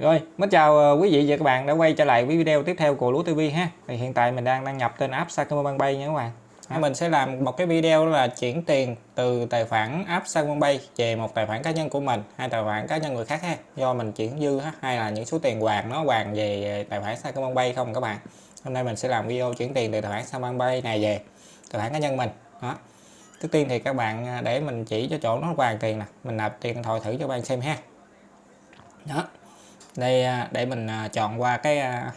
Rồi, mến chào ờ, quý vị và các bạn đã quay trở lại với video tiếp theo của Lúa TV ha. Thì hiện tại mình đang đăng nhập trên app Sacombank nha các bạn. À, mình sẽ làm một cái video là chuyển tiền từ tài khoản app Sacombank về một tài khoản cá nhân của mình, hai tài khoản cá nhân người khác ha. Do mình chuyển dư ha, hay là những số tiền hoàn nó hoàn về tài khoản Sacombank không các bạn. Hôm nay mình sẽ làm video chuyển tiền từ tài khoản Sacombank này về tài khoản cá nhân mình. Đó. Trước tiên thì các bạn à, để mình chỉ cho chỗ nó hoàn tiền nè, mình nạp tiền điện thoại thử cho các bạn xem ha. Đó đây à, để mình à, chọn qua cái à,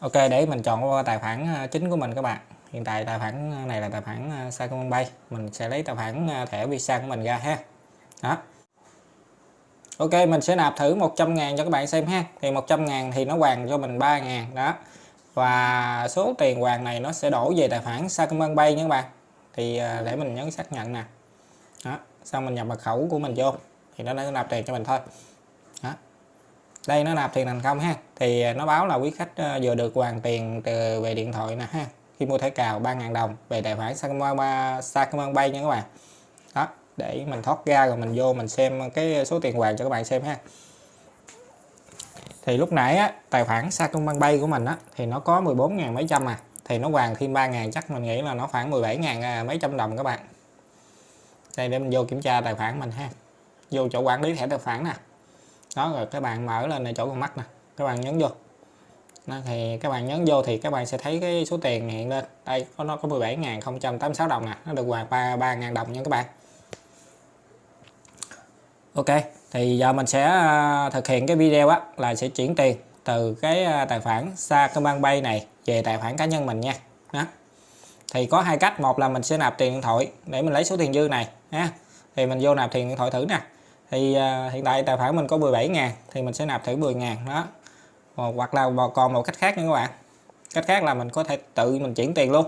ok, để mình chọn qua tài khoản chính của mình các bạn. Hiện tại tài khoản này là tài khoản Sacombank mình sẽ lấy tài khoản thẻ Visa của mình ra ha. Đó. Ok, mình sẽ nạp thử 100 ngàn cho các bạn xem ha. Thì 100 ngàn thì nó hoàn cho mình 3 ngàn, đó. Và số tiền hoàn này nó sẽ đổ về tài khoản Sacombank nha các bạn. Thì để mình nhấn xác nhận nè. Đó, xong mình nhập mật khẩu của mình vô. Thì nó đã nạp tiền cho mình thôi. Đó đây nó nạp tiền thành công ha. Thì à, nó báo là quý khách ờ, vừa được hoàn tiền từ về điện thoại nè ha. Khi mua thẻ cào 3.000 đồng về tài khoản Sacombank nha các bạn. Đó để mình thoát ra rồi mình vô mình xem cái số tiền hoàn cho các bạn xem ha. Thì lúc nãy á, tài khoản Sacombank của mình á thì nó có 14 ngàn mấy trăm à. Thì nó hoàn thêm 3 ngàn chắc mình nghĩ là nó khoảng 17 ngàn à, mấy trăm đồng các bạn. Đây để mình vô kiểm tra tài khoản mình ha. Vô chỗ quản lý thẻ tài khoản nè đó rồi các bạn mở lên này chỗ con mắt nè. Các bạn nhấn vô. Đó, thì các bạn nhấn vô thì các bạn sẽ thấy cái số tiền hiện lên. Đây có nó có 17.086 đồng nè. Nó được hoàn 3 3.000 đồng nha các bạn. Ok thì giờ mình sẽ à, thực hiện cái video á là sẽ chuyển tiền từ cái à, tài khoản Sacombank này về tài khoản cá nhân mình nha. Đó. Thì có hai cách. Một là mình sẽ nạp tiền điện thoại để mình lấy số tiền dư này ha. Thì mình vô nạp tiền điện thoại thử nè thì uh, hiện tại tài khoản mình có 17 ngàn thì mình sẽ nạp thử 10 ngàn đó. Một, hoặc là còn một cách khác nữa các bạn. Cách khác là mình có thể tự mình chuyển tiền luôn.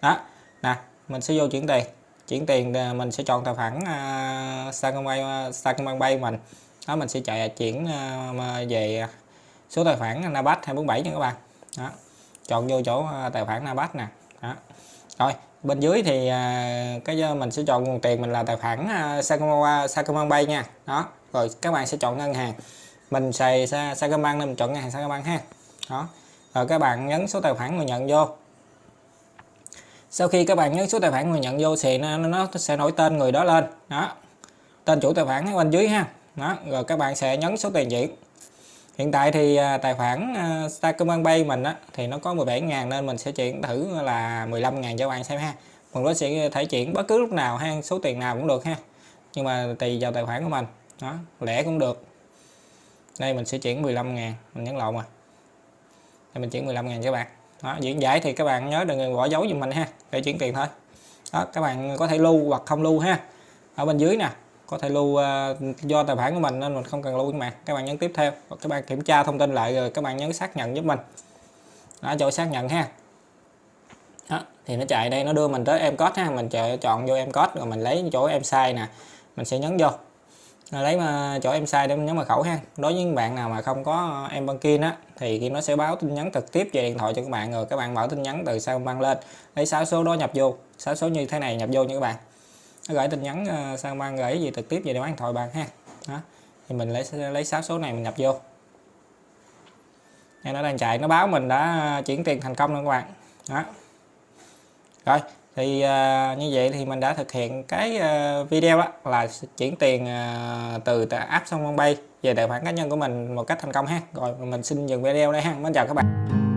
Đó nè mình sẽ vô chuyển tiền. Chuyển tiền à, mình sẽ chọn tài khoản uh, Sacombank Sacombank mình. Đó mình sẽ chạy chuyển uh, về số tài khoản Nabat 247 nha các bạn. Đó chọn vô chỗ tài khoản Nabat nè. Đó. Rồi bên dưới thì à, cái à, mình sẽ chọn nguồn tiền mình là tài khoản à, sacombank Sacombank nha. Đó rồi các bạn sẽ chọn ngân hàng. Mình xài Sacombank nên mình chọn ngân hàng Sacombank ha. Đó rồi các bạn nhấn số tài khoản người nhận vô. Sau khi các bạn nhấn số tài khoản người nhận vô thì nó, nó sẽ nổi tên người đó lên. Đó tên chủ tài khoản ở bên dưới ha. Đó rồi các bạn sẽ nhấn số tiền chuyển hiện tại thì à, tài khoản à, Starcombank Pay mình á, thì nó có 17 ngàn nên mình sẽ chuyển thử là 15 ngàn cho bạn xem ha. Mình có sẽ thể chuyển bất cứ lúc nào ha số tiền nào cũng được ha. Nhưng mà tùy vào tài khoản của mình đó lẻ cũng được. Đây mình sẽ chuyển 15 ngàn mình nhấn lộn mà đây mình chuyển 15 ngàn cho các bạn. Đó diễn giải thì các bạn nhớ đừng bỏ dấu giùm mình ha để chuyển tiền thôi. Đó các bạn có thể lưu hoặc không lưu ha. Ở bên dưới nè có thể lưu uh, do tài khoản của mình nên mình không cần lưu các bạn các bạn nhấn tiếp theo. Các bạn kiểm tra thông tin lại rồi các bạn nhấn xác nhận giúp mình. Đó chỗ xác nhận ha. Đó, thì nó chạy đây nó đưa mình tới em code ha. Mình chọn vô em code rồi mình lấy chỗ em sai nè. Mình sẽ nhấn vô. Lấy mà chỗ em sai để mình nhấn mật khẩu ha. Đối với những bạn nào mà không có em banking á thì khi nó sẽ báo tin nhắn trực tiếp về điện thoại cho các bạn rồi các bạn mở tin nhắn từ sau băng lên. Lấy sáu số đó nhập vô. Sáu số như thế này nhập vô nha các bạn nó gửi tin nhắn ờ, sang ban gửi gì trực tiếp về điện thoại bạn ha. Đó thì mình lấy lấy sáu số này mình nhập vô. Đây nó đang chạy nó báo mình đã ờ, chuyển tiền thành công luôn các bạn. Đó. Rồi thì uh, như vậy thì mình đã thực hiện cái uh, video đó là chuyển tiền uh, từ app sông bay về tài khoản cá nhân của mình một cách thành công ha. Rồi mình xin dừng video đây ha. Mến chào các bạn.